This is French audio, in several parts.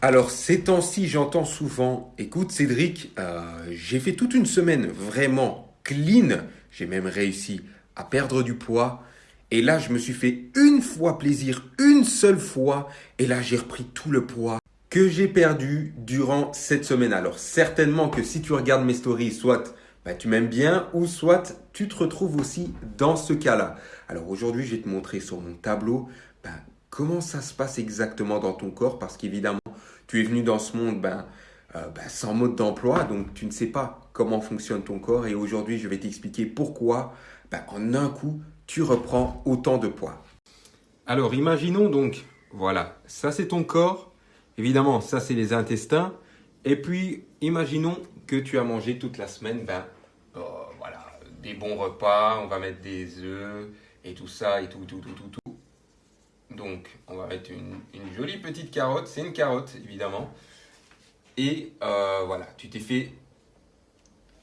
Alors, ces temps-ci, j'entends souvent, écoute Cédric, euh, j'ai fait toute une semaine vraiment clean, j'ai même réussi à perdre du poids, et là, je me suis fait une fois plaisir, une seule fois, et là, j'ai repris tout le poids que j'ai perdu durant cette semaine. Alors, certainement que si tu regardes mes stories, soit bah, tu m'aimes bien, ou soit tu te retrouves aussi dans ce cas-là. Alors, aujourd'hui, je vais te montrer sur mon tableau bah, comment ça se passe exactement dans ton corps, parce qu'évidemment, tu es venu dans ce monde ben, euh, ben, sans mode d'emploi, donc tu ne sais pas comment fonctionne ton corps. Et aujourd'hui, je vais t'expliquer pourquoi, ben, en un coup, tu reprends autant de poids. Alors, imaginons donc, voilà, ça c'est ton corps. Évidemment, ça c'est les intestins. Et puis, imaginons que tu as mangé toute la semaine, ben, euh, voilà, des bons repas, on va mettre des œufs et tout ça et tout, tout, tout, tout, tout. Donc, on va mettre une, jolie petite carotte. C'est une carotte, évidemment. Et euh, voilà, tu t'es fait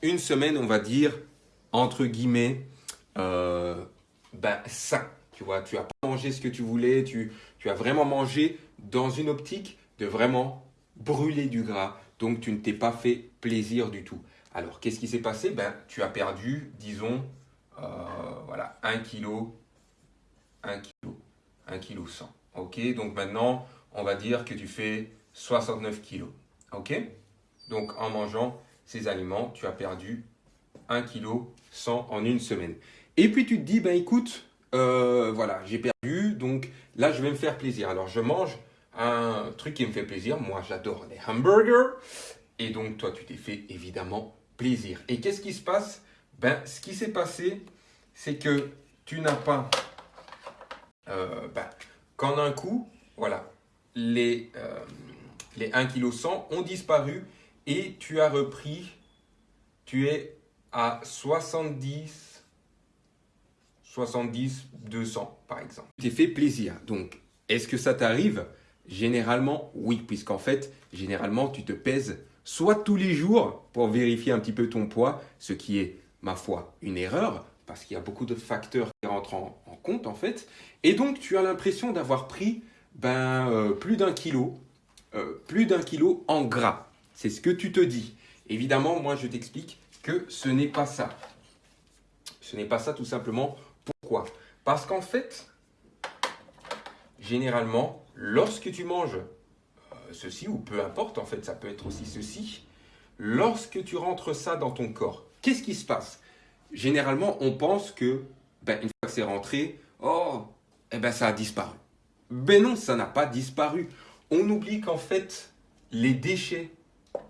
une semaine, on va dire, entre guillemets, euh, ben, sain. Tu vois, tu as pas mangé ce que tu voulais, tu, as vraiment mangé dans une optique de vraiment brûler du gras. Donc, tu ne t'es pas fait plaisir du tout. Alors, qu'est-ce qui s'est passé? Ben, Tu as perdu, disons, euh, voilà, 1 kg, 1 kg. 1 kg 100. Ok, donc maintenant, on va dire que tu fais 69 kg. Ok Donc en mangeant ces aliments, tu as perdu 1 kg 100 en une semaine. Et puis tu te dis, ben écoute, euh, voilà, j'ai perdu, donc là je vais me faire plaisir. Alors je mange un truc qui me fait plaisir. Moi j'adore les hamburgers. Et donc toi tu t'es fait évidemment plaisir. Et qu'est-ce qui se passe? Ben ce qui s'est passé, c'est que tu n'as pas euh, bah, qu'en un coup, voilà, les, euh, les 1 kg 100 ont disparu et tu as repris, tu es à 70, 70, 200 par exemple. Tu t'es fait plaisir. Donc, est-ce que ça t'arrive? Généralement, oui, puisqu'en fait, généralement, tu te pèses soit tous les jours pour vérifier un petit peu ton poids, ce qui est, ma foi, une erreur, parce qu'il y a beaucoup de facteurs qui rentrent en, compte en fait. Et donc tu as l'impression d'avoir pris ben, euh, plus d'un kilo, euh, plus d'un kilo en gras. C'est ce que tu te dis. Évidemment, moi je t'explique que ce n'est pas ça. Ce n'est pas ça tout simplement. Pourquoi? Parce qu'en fait, généralement, lorsque tu manges euh, ceci, ou peu importe, en fait, ça peut être aussi ceci, lorsque tu rentres ça dans ton corps, qu'est-ce qui se passe? Généralement, on pense que, ben, une fois que c'est rentré, oh, eh ben, ça a disparu. Ben non, ça n'a pas disparu. On oublie qu'en fait, les déchets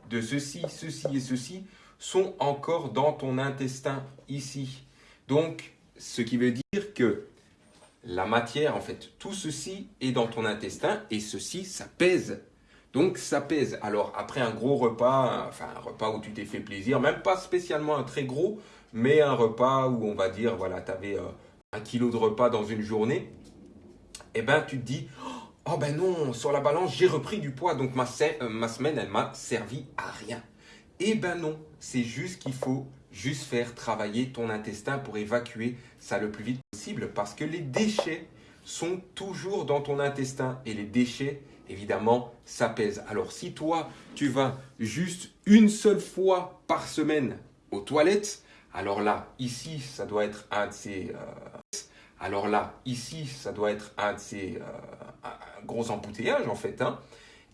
de ceci, ceci et ceci sont encore dans ton intestin ici. Donc, ce qui veut dire que la matière, en fait, tout ceci est dans ton intestin et ceci, ça pèse. Donc, ça pèse. Alors, après un gros repas, enfin un repas où tu t'es fait plaisir, même pas spécialement un très gros, mais un repas où on va dire, voilà, tu avais euh, un kilo de repas dans une journée, eh ben tu te dis, oh ben non, sur la balance, j'ai repris du poids, donc ma, euh, ma semaine, elle m'a servi à rien. Eh ben non, c'est juste qu'il faut juste faire travailler ton intestin pour évacuer ça le plus vite possible parce que les déchets sont toujours dans ton intestin et les déchets, évidemment, ça pèse. Alors si toi, tu vas juste une seule fois par semaine aux toilettes, alors là, ici, ça doit être un de ces... Euh, alors là, ici, ça doit être un de ces euh, gros embouteillages en fait. Hein.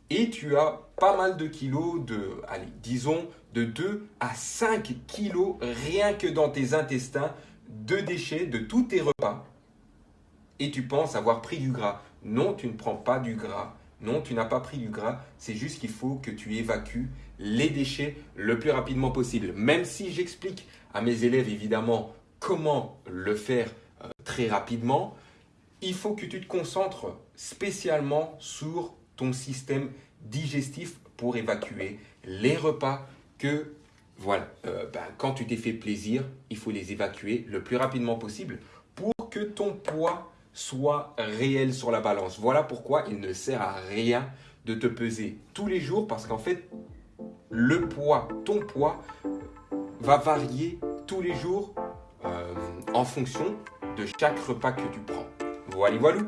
Et tu as pas mal de kilos de, allez, disons, de 2 à 5 kilos rien que dans tes intestins de déchets de tous tes repas. Et tu penses avoir pris du gras. Non, tu ne prends pas du gras. Non, tu n'as pas pris du gras. C'est juste qu'il faut que tu évacues les déchets le plus rapidement possible. Même si j'explique à mes élèves évidemment comment le faire euh, très rapidement, il faut que tu te concentres spécialement sur ton système digestif pour évacuer les repas que, voilà, euh, ben, quand tu t'es fait plaisir, il faut les évacuer le plus rapidement possible pour que ton poids soit réel sur la balance. Voilà pourquoi il ne sert à rien de te peser tous les jours parce qu'en fait, le poids, ton poids, va varier tous les jours euh, en fonction de chaque repas que tu prends. Voilà, voilà.